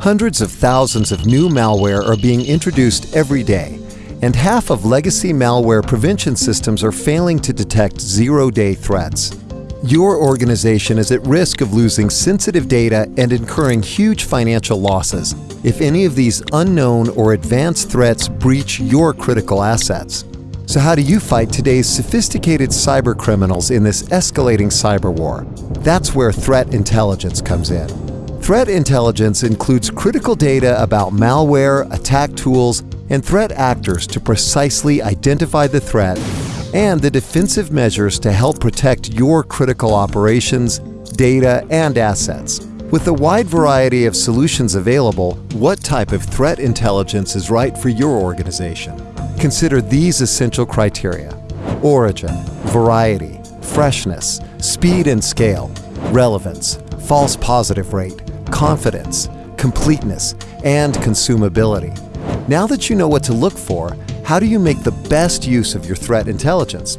Hundreds of thousands of new malware are being introduced every day, and half of legacy malware prevention systems are failing to detect zero-day threats. Your organization is at risk of losing sensitive data and incurring huge financial losses if any of these unknown or advanced threats breach your critical assets. So how do you fight today's sophisticated cyber criminals in this escalating cyber war? That's where threat intelligence comes in. Threat intelligence includes critical data about malware, attack tools, and threat actors to precisely identify the threat and the defensive measures to help protect your critical operations, data, and assets. With a wide variety of solutions available, what type of threat intelligence is right for your organization? Consider these essential criteria. Origin, variety, freshness, speed and scale, relevance, false positive rate, confidence, completeness, and consumability. Now that you know what to look for, how do you make the best use of your threat intelligence?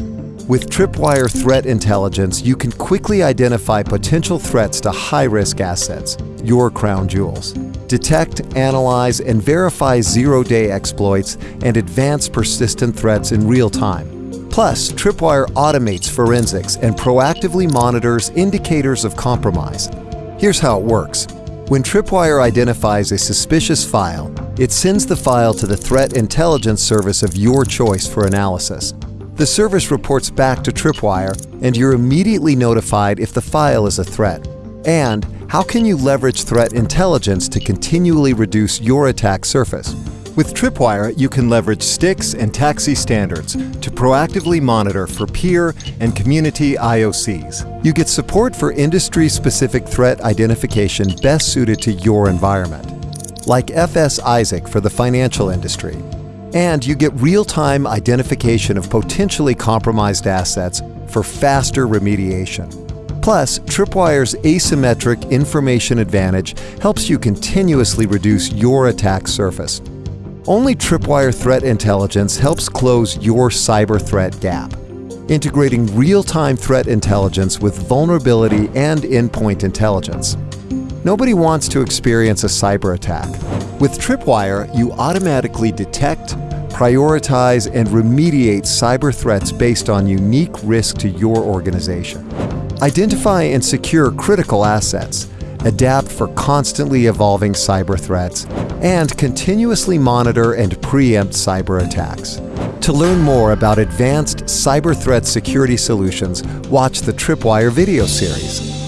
With Tripwire Threat Intelligence, you can quickly identify potential threats to high-risk assets, your crown jewels. Detect, analyze, and verify zero-day exploits and advanced persistent threats in real time. Plus, Tripwire automates forensics and proactively monitors indicators of compromise. Here's how it works. When Tripwire identifies a suspicious file, it sends the file to the Threat Intelligence Service of your choice for analysis. The service reports back to Tripwire, and you're immediately notified if the file is a threat. And how can you leverage threat intelligence to continually reduce your attack surface? With Tripwire, you can leverage STIX and TAXII standards to proactively monitor for peer and community IOCs. You get support for industry-specific threat identification best suited to your environment, like FS-ISAC for the financial industry. And you get real-time identification of potentially compromised assets for faster remediation. Plus, Tripwire's asymmetric information advantage helps you continuously reduce your attack surface. Only Tripwire Threat Intelligence helps close your cyber threat gap, integrating real-time threat intelligence with vulnerability and endpoint intelligence. Nobody wants to experience a cyber attack. With Tripwire, you automatically detect, prioritize, and remediate cyber threats based on unique risk to your organization. Identify and secure critical assets, adapt for constantly evolving cyber threats, and continuously monitor and preempt cyber attacks. To learn more about advanced cyber threat security solutions, watch the Tripwire video series.